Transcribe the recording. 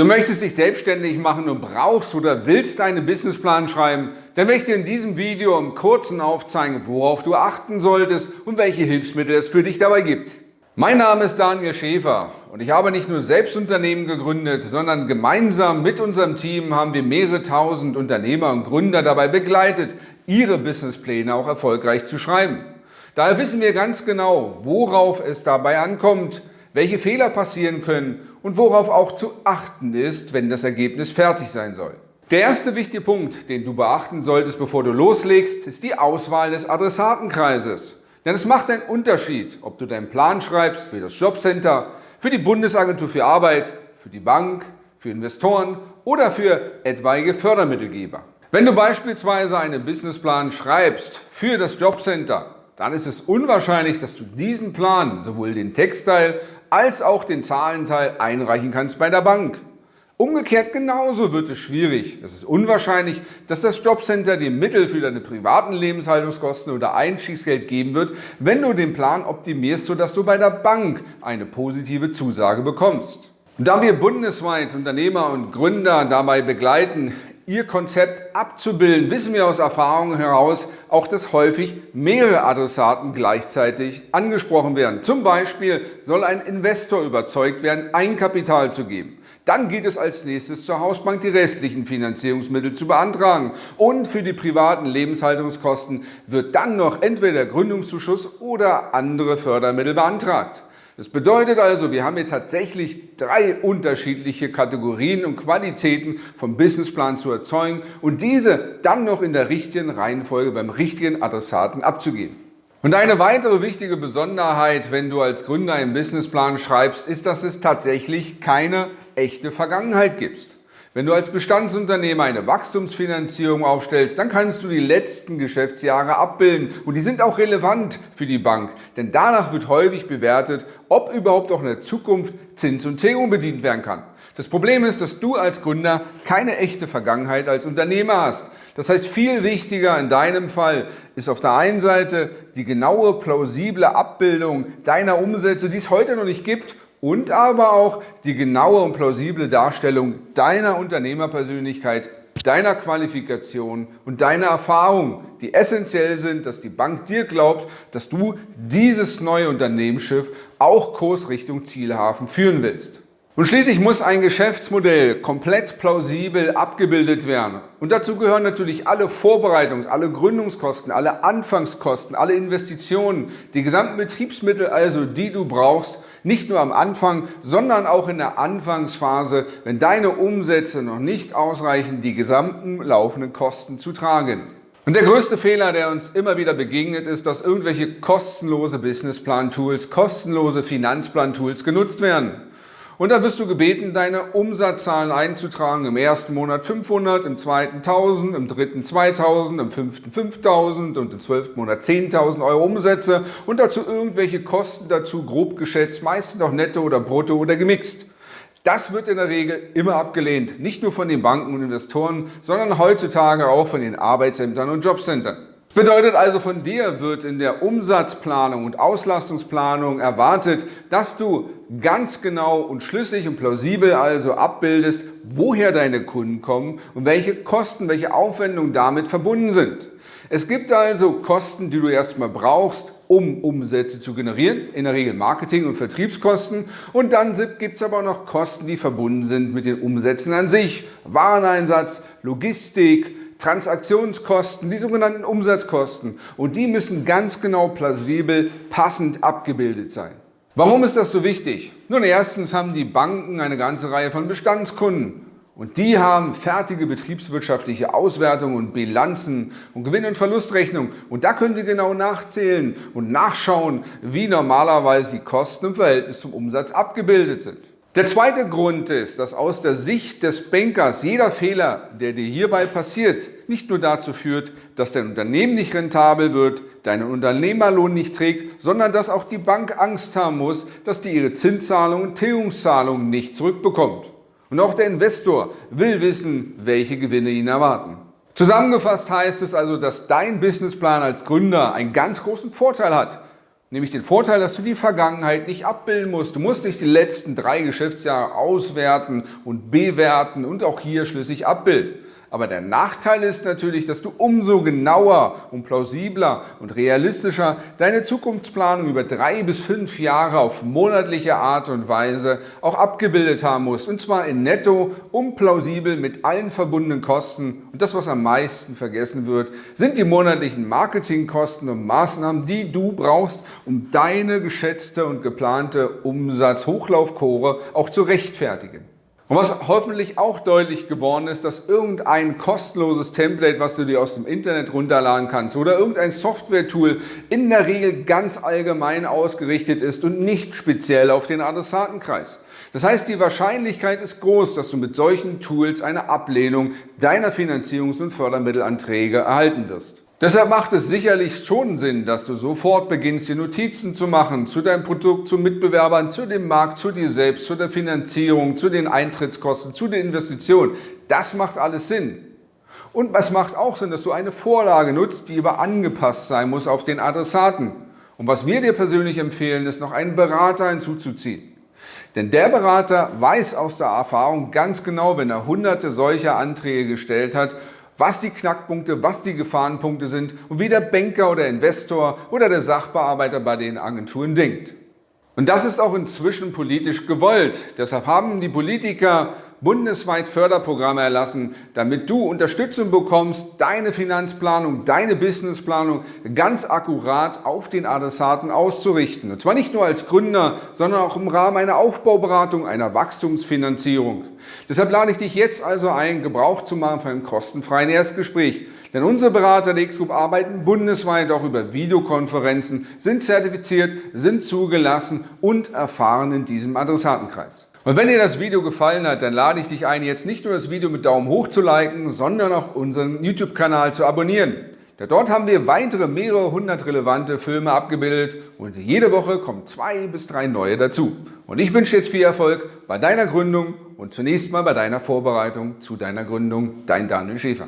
Du möchtest dich selbstständig machen und brauchst oder willst einen Businessplan schreiben, dann werde ich dir in diesem Video im Kurzen aufzeigen, worauf du achten solltest und welche Hilfsmittel es für dich dabei gibt. Mein Name ist Daniel Schäfer und ich habe nicht nur selbst Unternehmen gegründet, sondern gemeinsam mit unserem Team haben wir mehrere tausend Unternehmer und Gründer dabei begleitet, ihre Businesspläne auch erfolgreich zu schreiben. Daher wissen wir ganz genau, worauf es dabei ankommt, welche Fehler passieren können und worauf auch zu achten ist, wenn das Ergebnis fertig sein soll. Der erste wichtige Punkt, den du beachten solltest, bevor du loslegst, ist die Auswahl des Adressatenkreises. Denn es macht einen Unterschied, ob du deinen Plan schreibst für das Jobcenter, für die Bundesagentur für Arbeit, für die Bank, für Investoren oder für etwaige Fördermittelgeber. Wenn du beispielsweise einen Businessplan schreibst für das Jobcenter, dann ist es unwahrscheinlich, dass du diesen Plan, sowohl den Textteil als auch den Zahlenteil einreichen kannst bei der Bank. Umgekehrt genauso wird es schwierig. Es ist unwahrscheinlich, dass das Jobcenter dir Mittel für deine privaten Lebenshaltungskosten oder Einstiegsgeld geben wird, wenn du den Plan optimierst, sodass du bei der Bank eine positive Zusage bekommst. Da wir bundesweit Unternehmer und Gründer dabei begleiten, Ihr Konzept abzubilden, wissen wir aus Erfahrung heraus auch, dass häufig mehrere Adressaten gleichzeitig angesprochen werden. Zum Beispiel soll ein Investor überzeugt werden, Einkapital zu geben. Dann geht es als nächstes zur Hausbank, die restlichen Finanzierungsmittel zu beantragen. Und für die privaten Lebenshaltungskosten wird dann noch entweder der Gründungszuschuss oder andere Fördermittel beantragt. Das bedeutet also, wir haben hier tatsächlich drei unterschiedliche Kategorien und Qualitäten vom Businessplan zu erzeugen und diese dann noch in der richtigen Reihenfolge beim richtigen Adressaten abzugeben. Und eine weitere wichtige Besonderheit, wenn du als Gründer einen Businessplan schreibst, ist, dass es tatsächlich keine echte Vergangenheit gibt. Wenn du als Bestandsunternehmer eine Wachstumsfinanzierung aufstellst, dann kannst du die letzten Geschäftsjahre abbilden und die sind auch relevant für die Bank, denn danach wird häufig bewertet, ob überhaupt auch in der Zukunft Zins und Tilgung bedient werden kann. Das Problem ist, dass du als Gründer keine echte Vergangenheit als Unternehmer hast. Das heißt, viel wichtiger in deinem Fall ist auf der einen Seite die genaue, plausible Abbildung deiner Umsätze, die es heute noch nicht gibt und aber auch die genaue und plausible Darstellung deiner Unternehmerpersönlichkeit, deiner Qualifikation und deiner Erfahrung, die essentiell sind, dass die Bank dir glaubt, dass du dieses neue Unternehmensschiff auch Kurs Richtung Zielhafen führen willst. Und schließlich muss ein Geschäftsmodell komplett plausibel abgebildet werden. Und dazu gehören natürlich alle Vorbereitungs-, alle Gründungskosten, alle Anfangskosten, alle Investitionen, die gesamten Betriebsmittel also, die du brauchst, nicht nur am Anfang, sondern auch in der Anfangsphase, wenn deine Umsätze noch nicht ausreichen, die gesamten laufenden Kosten zu tragen. Und der größte Fehler, der uns immer wieder begegnet, ist, dass irgendwelche kostenlose Businessplan-Tools, kostenlose Finanzplan-Tools genutzt werden. Und dann wirst du gebeten, deine Umsatzzahlen einzutragen. Im ersten Monat 500, im zweiten 1000, im dritten 2000, im fünften 5000 und im zwölften Monat 10.000 Euro Umsätze und dazu irgendwelche Kosten dazu grob geschätzt, meistens auch netto oder brutto oder gemixt. Das wird in der Regel immer abgelehnt, nicht nur von den Banken und Investoren, sondern heutzutage auch von den Arbeitsämtern und Jobcentern. Das bedeutet also, von dir wird in der Umsatzplanung und Auslastungsplanung erwartet, dass du ganz genau und schlüssig und plausibel also abbildest, woher deine Kunden kommen und welche Kosten, welche Aufwendungen damit verbunden sind. Es gibt also Kosten, die du erstmal brauchst, um Umsätze zu generieren, in der Regel Marketing- und Vertriebskosten. Und dann gibt es aber auch noch Kosten, die verbunden sind mit den Umsätzen an sich. Wareneinsatz, Logistik, Transaktionskosten, die sogenannten Umsatzkosten. Und die müssen ganz genau plausibel, passend abgebildet sein. Warum ist das so wichtig? Nun, erstens haben die Banken eine ganze Reihe von Bestandskunden. Und die haben fertige betriebswirtschaftliche Auswertungen und Bilanzen und Gewinn- und Verlustrechnungen. Und da können Sie genau nachzählen und nachschauen, wie normalerweise die Kosten im Verhältnis zum Umsatz abgebildet sind. Der zweite Grund ist, dass aus der Sicht des Bankers jeder Fehler, der dir hierbei passiert, nicht nur dazu führt, dass dein Unternehmen nicht rentabel wird, deinen Unternehmerlohn nicht trägt, sondern dass auch die Bank Angst haben muss, dass die ihre Zinszahlungen und Tilgungszahlungen nicht zurückbekommt. Und auch der Investor will wissen, welche Gewinne ihn erwarten. Zusammengefasst heißt es also, dass dein Businessplan als Gründer einen ganz großen Vorteil hat. Nämlich den Vorteil, dass du die Vergangenheit nicht abbilden musst. Du musst nicht die letzten drei Geschäftsjahre auswerten und bewerten und auch hier schlüssig abbilden. Aber der Nachteil ist natürlich, dass du umso genauer und plausibler und realistischer deine Zukunftsplanung über drei bis fünf Jahre auf monatliche Art und Weise auch abgebildet haben musst. Und zwar in netto und plausibel mit allen verbundenen Kosten. Und das, was am meisten vergessen wird, sind die monatlichen Marketingkosten und Maßnahmen, die du brauchst, um deine geschätzte und geplante Umsatzhochlaufkurve auch zu rechtfertigen. Und was hoffentlich auch deutlich geworden ist, dass irgendein kostenloses Template, was du dir aus dem Internet runterladen kannst oder irgendein Software-Tool in der Regel ganz allgemein ausgerichtet ist und nicht speziell auf den Adressatenkreis. Das heißt, die Wahrscheinlichkeit ist groß, dass du mit solchen Tools eine Ablehnung deiner Finanzierungs- und Fördermittelanträge erhalten wirst. Deshalb macht es sicherlich schon Sinn, dass du sofort beginnst, dir Notizen zu machen zu deinem Produkt, zu Mitbewerbern, zu dem Markt, zu dir selbst, zu der Finanzierung, zu den Eintrittskosten, zu den Investitionen. Das macht alles Sinn. Und was macht auch Sinn, dass du eine Vorlage nutzt, die aber angepasst sein muss auf den Adressaten. Und was wir dir persönlich empfehlen, ist noch einen Berater hinzuzuziehen. Denn der Berater weiß aus der Erfahrung ganz genau, wenn er hunderte solcher Anträge gestellt hat, was die Knackpunkte, was die Gefahrenpunkte sind und wie der Banker oder Investor oder der Sachbearbeiter bei den Agenturen denkt. Und das ist auch inzwischen politisch gewollt. Deshalb haben die Politiker bundesweit Förderprogramme erlassen, damit du Unterstützung bekommst, deine Finanzplanung, deine Businessplanung ganz akkurat auf den Adressaten auszurichten. Und zwar nicht nur als Gründer, sondern auch im Rahmen einer Aufbauberatung, einer Wachstumsfinanzierung. Deshalb lade ich dich jetzt also ein, Gebrauch zu machen von einem kostenfreien Erstgespräch. Denn unsere Berater der X-Group arbeiten bundesweit auch über Videokonferenzen, sind zertifiziert, sind zugelassen und erfahren in diesem Adressatenkreis. Und wenn dir das Video gefallen hat, dann lade ich dich ein, jetzt nicht nur das Video mit Daumen hoch zu liken, sondern auch unseren YouTube-Kanal zu abonnieren. Denn dort haben wir weitere mehrere hundert relevante Filme abgebildet und jede Woche kommen zwei bis drei neue dazu. Und ich wünsche jetzt viel Erfolg bei deiner Gründung und zunächst mal bei deiner Vorbereitung zu deiner Gründung. Dein Daniel Schäfer.